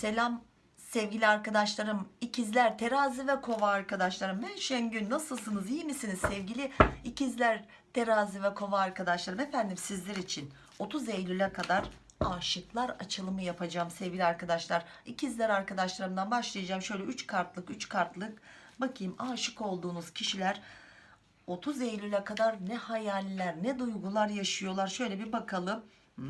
Selam sevgili arkadaşlarım, ikizler, terazi ve kova arkadaşlarım. Ben Şengül. Nasılsınız? iyi misiniz sevgili ikizler, terazi ve kova arkadaşlarım? Efendim sizler için 30 Eylül'e kadar aşıklar açılımı yapacağım sevgili arkadaşlar. İkizler arkadaşlarımdan başlayacağım. Şöyle 3 kartlık 3 kartlık bakayım aşık olduğunuz kişiler 30 Eylül'e kadar ne hayaller ne duygular yaşıyorlar. Şöyle bir bakalım. Hmm,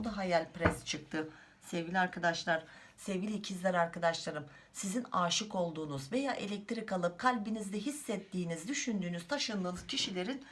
o da hayalperest çıktı. Sevgili arkadaşlar, sevgili ikizler arkadaşlarım, sizin aşık olduğunuz veya elektrik alıp kalbinizde hissettiğiniz, düşündüğünüz, taşındığınız kişilerin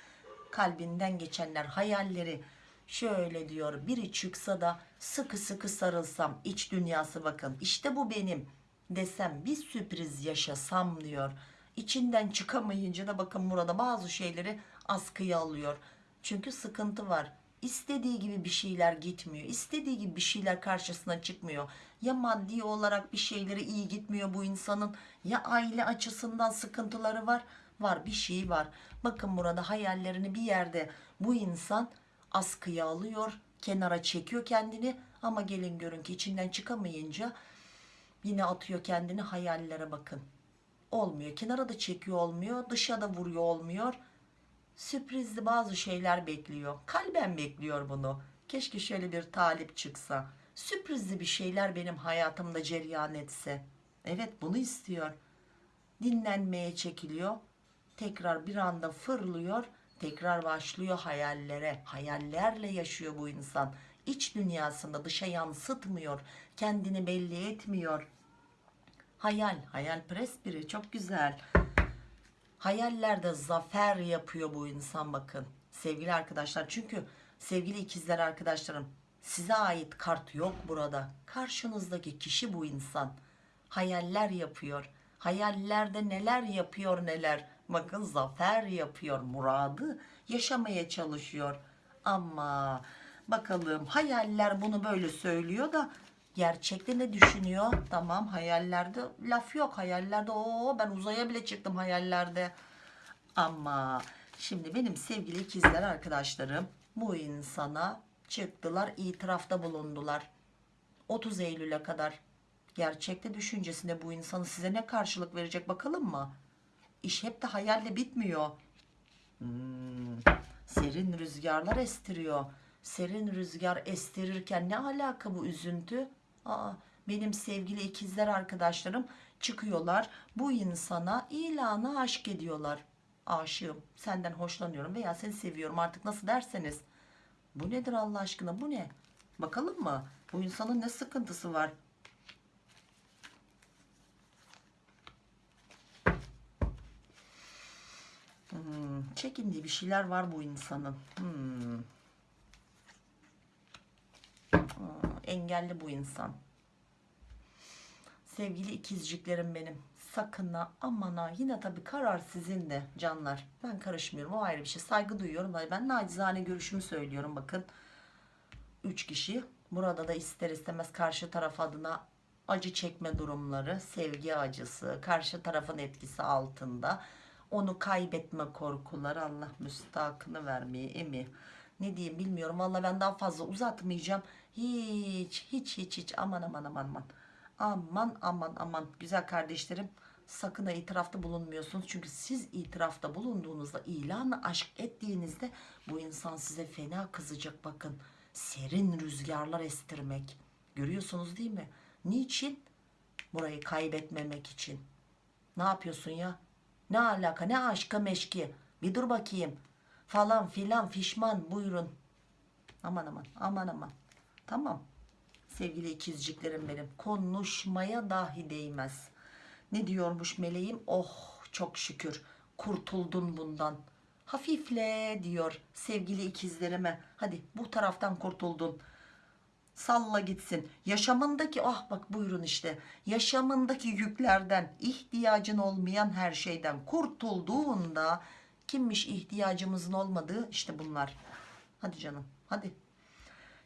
kalbinden geçenler, hayalleri şöyle diyor. Biri çıksa da sıkı sıkı sarılsam, iç dünyası bakın. işte bu benim desem bir sürpriz yaşasam diyor. İçinden çıkamayınca da bakın burada bazı şeyleri askıya alıyor. Çünkü sıkıntı var. İstediği gibi bir şeyler gitmiyor. İstediği gibi bir şeyler karşısına çıkmıyor. Ya maddi olarak bir şeyleri iyi gitmiyor bu insanın ya aile açısından sıkıntıları var. Var bir şey var. Bakın burada hayallerini bir yerde bu insan askıya alıyor. Kenara çekiyor kendini ama gelin görün ki içinden çıkamayınca yine atıyor kendini hayallere bakın olmuyor. Kenara da çekiyor olmuyor. Dışa da vuruyor olmuyor. Sürprizli bazı şeyler bekliyor. Kalben bekliyor bunu. Keşke şöyle bir talip çıksa. Sürprizli bir şeyler benim hayatımda cereyan etse. Evet bunu istiyor. Dinlenmeye çekiliyor. Tekrar bir anda fırlıyor. Tekrar başlıyor hayallere. Hayallerle yaşıyor bu insan. İç dünyasında dışa yansıtmıyor. Kendini belli etmiyor. Hayal, hayalperest biri çok güzel. Hayallerde zafer yapıyor bu insan bakın. Sevgili arkadaşlar çünkü sevgili ikizler arkadaşlarım size ait kart yok burada. Karşınızdaki kişi bu insan. Hayaller yapıyor. Hayallerde neler yapıyor neler. Bakın zafer yapıyor. Muradı yaşamaya çalışıyor. Ama bakalım hayaller bunu böyle söylüyor da gerçekte ne düşünüyor? Tamam hayallerde laf yok. Hayallerde o ben uzaya bile çıktım hayallerde. Ama şimdi benim sevgili ikizler arkadaşlarım bu insana çıktılar itirafta bulundular. 30 Eylül'e kadar gerçekte düşüncesinde bu insanı size ne karşılık verecek bakalım mı? İş hep de hayalle bitmiyor. Hmm, serin rüzgarlar estiriyor. Serin rüzgar estirirken ne alaka bu üzüntü? Aa, benim sevgili ikizler arkadaşlarım çıkıyorlar. Bu insana ilanı aşk ediyorlar. Aşığım, senden hoşlanıyorum veya seni seviyorum artık nasıl derseniz. Bu nedir Allah aşkına bu ne? Bakalım mı? Bu insanın ne sıkıntısı var? Hmm, çekindiği bir şeyler var bu insanın. Hmm. Aa, engelli bu insan. Sevgili ikizciklerim benim. Sakın ha aman ha yine tabii karar sizin de canlar. Ben karışmıyorum o ayrı bir şey. Saygı duyuyorum. Ben nacizane görüşümü söylüyorum bakın. Üç kişi. Burada da ister istemez karşı taraf adına acı çekme durumları, sevgi acısı, karşı tarafın etkisi altında onu kaybetme korkuları Allah müstakını vermeye emi ne diyeyim bilmiyorum. Valla ben daha fazla uzatmayacağım. Hiç hiç hiç hiç. Aman aman aman aman. Aman aman aman. Güzel kardeşlerim sakın ha itirafta bulunmuyorsunuz. Çünkü siz itirafta bulunduğunuzda ilanı aşk ettiğinizde bu insan size fena kızacak bakın. Serin rüzgarlar estirmek. Görüyorsunuz değil mi? Niçin? Burayı kaybetmemek için. Ne yapıyorsun ya? Ne alaka? Ne aşka meşki? Bir dur bakayım falan filan fişman buyurun. Aman aman aman aman. Tamam. Sevgili ikizciklerim benim konuşmaya dahi değmez. Ne diyormuş meleğim? Oh çok şükür. Kurtuldun bundan. Hafifle diyor sevgili ikizlerime. Hadi bu taraftan kurtuldun. Salla gitsin. Yaşamındaki ah bak buyurun işte. Yaşamındaki yüklerden ihtiyacın olmayan her şeyden kurtulduğunda kimmiş ihtiyacımızın olmadığı işte bunlar hadi canım hadi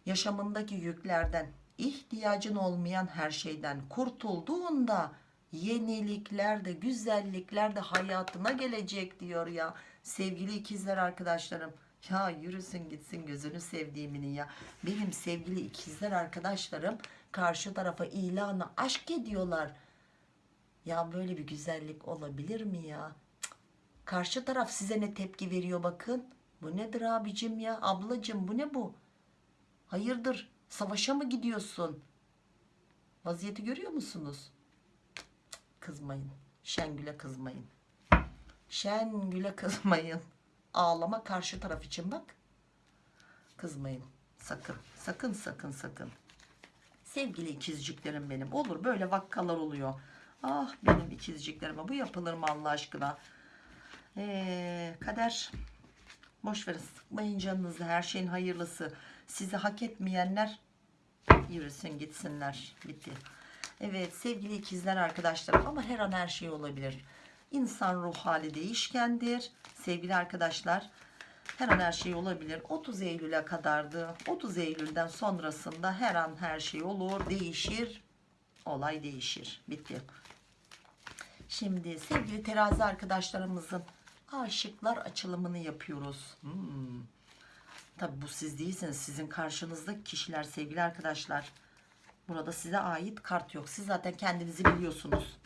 yaşamındaki yüklerden ihtiyacın olmayan her şeyden kurtulduğunda yenilikler de güzellikler de hayatına gelecek diyor ya sevgili ikizler arkadaşlarım Ya yürüsün gitsin gözünü sevdiğiminin ya. Benim sevgili ikizler arkadaşlarım karşı tarafa ilanı aşk ediyorlar. Ya böyle bir güzellik olabilir mi ya? Karşı taraf size ne tepki veriyor bakın. Bu nedir abicim ya? Ablacım bu ne bu? Hayırdır? Savaşa mı gidiyorsun? Vaziyeti görüyor musunuz? Kızmayın. Şengül'e kızmayın. Şengül'e kızmayın. Ağlama karşı taraf için bak. Kızmayın. Sakın. Sakın sakın sakın. Sevgili ikizciklerim benim. Olur böyle vakkalar oluyor. Ah benim ikizciklerime bu yapılır mı Allah aşkına? Ee, kader. Boş verin sıkmayın canınızı. Her şeyin hayırlısı. Sizi hak etmeyenler yürüsün gitsinler. Bitti. Evet sevgili ikizler arkadaşlarım ama her an her şey olabilir. İnsan ruh hali değişkendir. Sevgili arkadaşlar her an her şey olabilir. 30 Eylül'e kadardı. 30 Eylül'den sonrasında her an her şey olur, değişir. Olay değişir. Bitti. Şimdi sevgili terazi arkadaşlarımızın aşıklar açılımını yapıyoruz. Hmm. Tabi bu siz değilsiniz. Sizin karşınızdaki kişiler sevgili arkadaşlar. Burada size ait kart yok. Siz zaten kendinizi biliyorsunuz.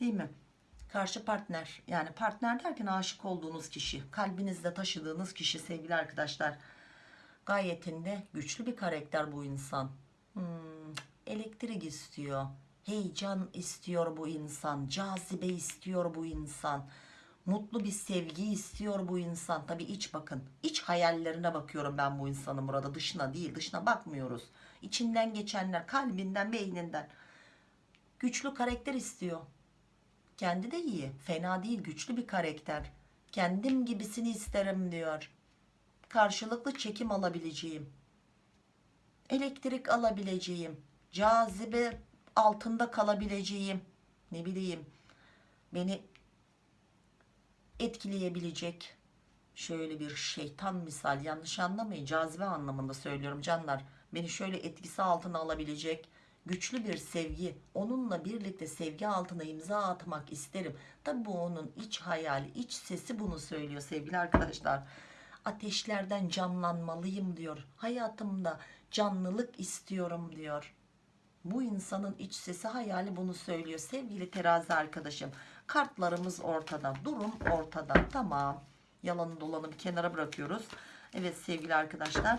Değil mi? Karşı partner yani partner derken aşık olduğunuz kişi kalbinizde taşıdığınız kişi sevgili arkadaşlar gayetinde güçlü bir karakter bu insan Hmm, elektrik istiyor heyecan istiyor bu insan cazibe istiyor bu insan mutlu bir sevgi istiyor bu insan tabi iç bakın iç hayallerine bakıyorum ben bu insanın burada dışına değil dışına bakmıyoruz içinden geçenler kalbinden beyninden güçlü karakter istiyor kendi de iyi. Fena değil. Güçlü bir karakter. Kendim gibisini isterim diyor. Karşılıklı çekim alabileceğim. Elektrik alabileceğim. Cazibe altında kalabileceğim. Ne bileyim. Beni etkileyebilecek. Şöyle bir şeytan misal yanlış anlamayın. Cazibe anlamında söylüyorum canlar. Beni şöyle etkisi altına alabilecek güçlü bir sevgi onunla birlikte sevgi altına imza atmak isterim tabi bu onun iç hayali iç sesi bunu söylüyor sevgili arkadaşlar ateşlerden canlanmalıyım diyor hayatımda canlılık istiyorum diyor bu insanın iç sesi hayali bunu söylüyor sevgili terazi arkadaşım kartlarımız ortada. Durum ortada. Tamam. Yalanı dolanı bir kenara bırakıyoruz. Evet sevgili arkadaşlar.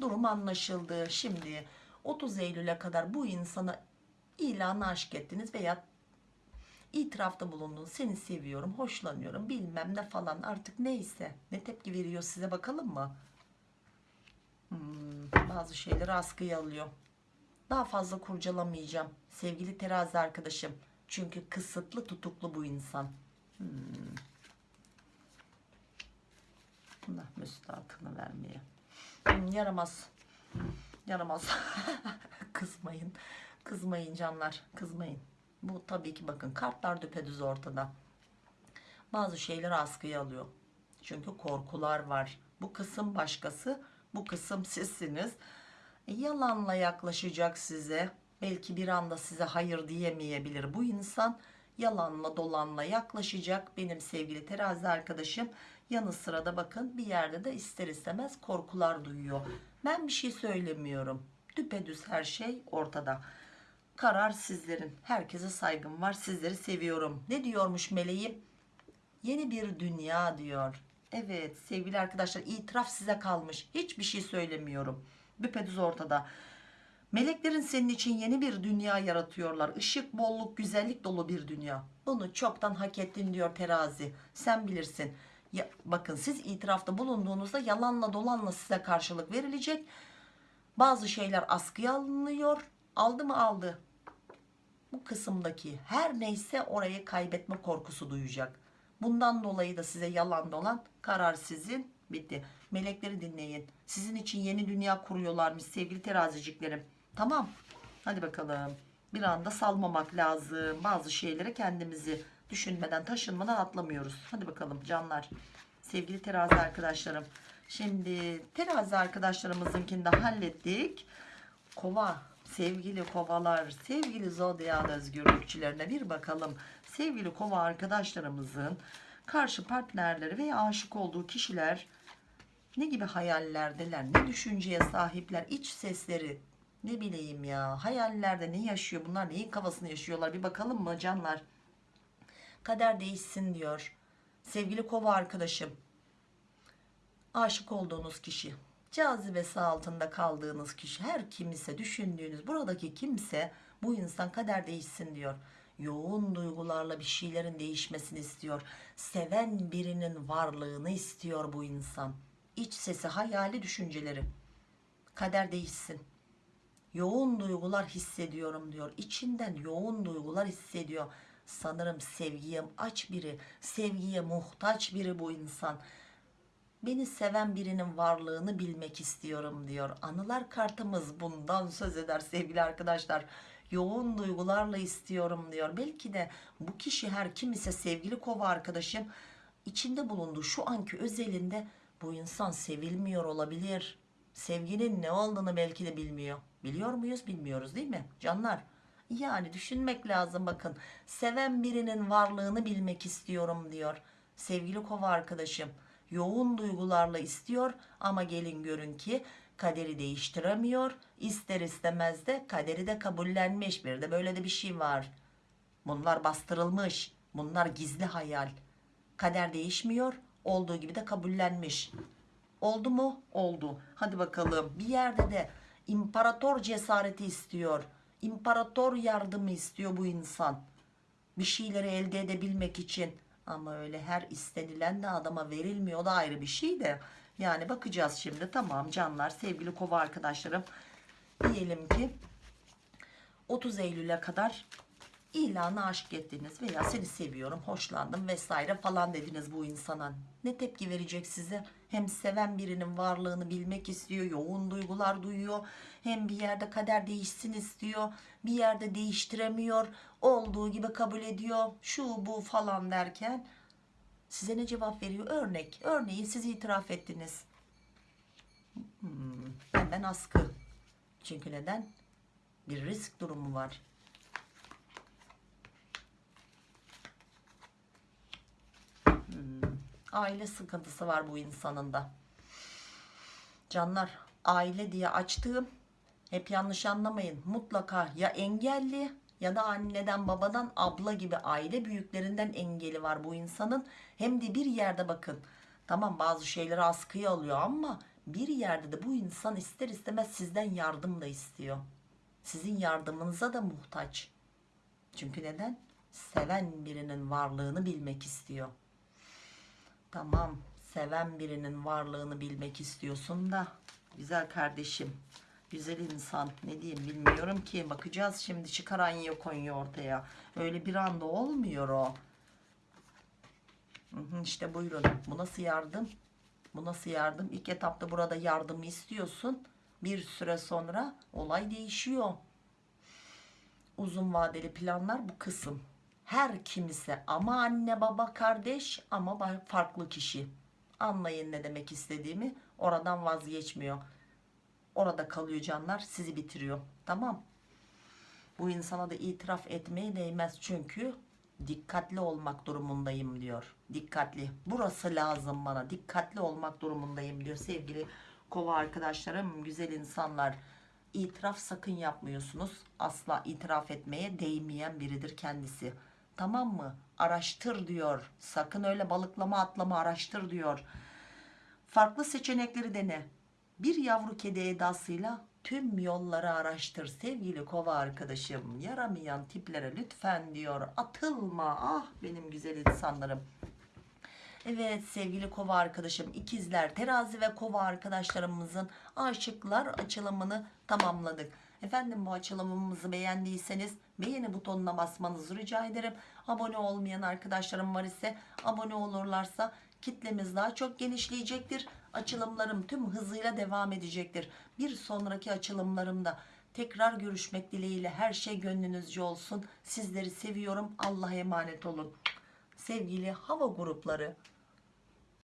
Durum anlaşıldı. Şimdi 30 Eylül'e kadar bu insana ilanı aşk ettiniz veya itirafta bulundun seni seviyorum hoşlanıyorum bilmem ne falan. Artık neyse. Ne tepki veriyor size bakalım mı? Hmm, bazı şeyleri askıya alıyor. Daha fazla kurcalamayacağım sevgili terazi arkadaşım çünkü kısıtlı tutuklu bu insan. Hmm. Allah müstahakını vermeye. Hmm, yaramaz. Yaramaz. Kızmayın. Kızmayın canlar. Kızmayın. Bu tabii ki bakın kartlar düpedüz ortada. Bazı şeyler askıya alıyor. Çünkü korkular var. Bu kısım başkası bu kısım sizsiniz. E, yalanla yaklaşacak size belki bir anda size hayır diyemeyebilir. Bu insan yalanla dolanla yaklaşacak? Benim sevgili terazi arkadaşım yanı sırada bakın bir yerde de ister istemez korkular duyuyor. Ben bir şey söylemiyorum. Düpedüz her şey ortada. Karar sizlerin. Herkese saygım var. Sizleri seviyorum. Ne diyormuş meleğim? Yeni bir dünya diyor. Evet sevgili arkadaşlar itiraf size kalmış. Hiçbir şey söylemiyorum. Düpedüz ortada meleklerin senin için yeni bir dünya yaratıyorlar. Işık, bolluk güzellik dolu bir dünya. Bunu çoktan hak ettin diyor terazi. Sen bilirsin. Ya, bakın siz itirafta bulunduğunuzda yalanla dolanla size karşılık verilecek. Bazı şeyler askıya alınıyor. Aldı mı? Aldı. Bu kısımdaki her neyse orayı kaybetme korkusu duyacak. Bundan dolayı da size yalan dolan karar sizin. Bitti. Melekleri dinleyin. Sizin için yeni dünya kuruyorlarmış sevgili teraziciklerim tamam. Hadi bakalım. Bir anda salmamak lazım. Bazı şeylere kendimizi düşünmeden taşınmadan atlamıyoruz. Hadi bakalım canlar. Sevgili terazi arkadaşlarım. Şimdi terazi arkadaşlarımızınkini de hallettik. Kova sevgili kovalar sevgili zodyan özgürlükçülerine bir bakalım. Sevgili kova arkadaşlarımızın karşı partnerleri veya aşık olduğu kişiler Ne gibi hayallerdeler, ne düşünceye sahipler, iç sesleri, ne bileyim ya, hayallerde ne yaşıyor bunlar, neyin kafasını yaşıyorlar bir bakalım mı canlar? Kader değişsin diyor. Sevgili kova arkadaşım, aşık olduğunuz kişi, cazibesi altında kaldığınız kişi, her kimse düşündüğünüz buradaki kimse bu insan kader değişsin diyor. Yoğun duygularla bir şeylerin değişmesini istiyor. Seven birinin varlığını istiyor bu insan. İç sesi, hayali düşünceleri. Kader değişsin. Yoğun duygular hissediyorum diyor. İçinden yoğun duygular hissediyor. Sanırım sevgiye aç biri, sevgiye muhtaç biri bu insan. Beni seven birinin varlığını bilmek istiyorum diyor. Anılar kartımız bundan söz eder sevgili arkadaşlar. Yoğun duygularla istiyorum diyor. Belki de bu kişi her kim ise sevgili kova arkadaşım içinde bulunduğu şu anki özelinde bu insan sevilmiyor olabilir. Sevginin ne olduğunu belki de bilmiyor. Biliyor muyuz? Bilmiyoruz değil mi? Canlar. Yani düşünmek lazım bakın. Seven birinin varlığını bilmek istiyorum diyor. Sevgili kova arkadaşım yoğun duygularla istiyor ama gelin görün ki kaderi değiştiremiyor. İster istemez de kaderi de kabullenmiş. Bir de böyle de bir şey var. Bunlar bastırılmış. Bunlar gizli hayal. Kader değişmiyor. Olduğu gibi de kabullenmiş. Oldu mu? Oldu. Hadi bakalım. Bir yerde de imparator cesareti istiyor. İmparator yardımı istiyor bu insan. Bir şeyleri elde edebilmek için. Ama öyle her istenilen de adama verilmiyor da ayrı bir şey de. Yani bakacağız şimdi. Tamam canlar sevgili kova arkadaşlarım. Diyelim ki 30 Eylül'e kadar ilanı aşk ettiniz veya seni seviyorum, hoşlandım vesaire falan dediniz bu insana. Ne tepki verecek size? Hem seven birinin varlığını bilmek istiyor, yoğun duygular duyuyor. Hem bir yerde kader değişsin istiyor, bir yerde değiştiremiyor. Olduğu gibi kabul ediyor, şu bu falan derken size ne cevap veriyor? Örnek, örneği siz itiraf ettiniz. Hmm, benden askı. Çünkü neden? Bir risk durumu var. Aile sıkıntısı var bu insanın da. Canlar aile diye açtığım hep yanlış anlamayın mutlaka ya engelli ya da anneden babadan abla gibi aile büyüklerinden engeli var bu insanın. Hem de bir yerde bakın tamam bazı şeyleri askıya alıyor ama bir yerde de bu insan ister istemez sizden yardım da istiyor. Sizin yardımınıza da muhtaç. Çünkü neden? Seven birinin varlığını bilmek istiyor. Tamam seven birinin varlığını bilmek istiyorsun da. Güzel kardeşim güzel insan. Ne diyeyim bilmiyorum ki. Bakacağız şimdi çıkaran yok Konya ortaya. Öyle bir anda olmuyor o. İşte buyurun. Bu nasıl yardım? Bu nasıl yardım? İlk etapta burada yardımı istiyorsun. Bir süre sonra olay değişiyor. Uzun vadeli planlar bu kısım her kimse ama anne baba kardeş ama farklı kişi. Anlayın ne demek istediğimi oradan vazgeçmiyor. Orada kalıyor canlar sizi bitiriyor. Tamam. Bu insana da itiraf etmeye değmez çünkü dikkatli olmak durumundayım diyor. Dikkatli. Burası lazım bana. Dikkatli olmak durumundayım diyor. Sevgili kova arkadaşlarım güzel insanlar itiraf sakın yapmıyorsunuz. Asla itiraf etmeye değmeyen biridir kendisi tamam mı? Araştır diyor. Sakın öyle balıklama atlama araştır diyor. Farklı seçenekleri dene. Bir yavru kedi edasıyla tüm yolları araştır sevgili kova arkadaşım. Yaramayan tiplere lütfen diyor. Atılma. Ah benim güzel insanlarım. Evet sevgili kova arkadaşım ikizler terazi ve kova arkadaşlarımızın aşıklar açılımını tamamladık Efendim bu açılımımızı beğendiyseniz beğeni butonuna basmanızı rica ederim. Abone olmayan arkadaşlarım var ise abone olurlarsa kitlemiz daha çok genişleyecektir. Açılımlarım tüm hızıyla devam edecektir. Bir sonraki açılımlarımda tekrar görüşmek dileğiyle her şey gönlünüzce olsun. Sizleri seviyorum. Allah'a emanet olun. Sevgili hava grupları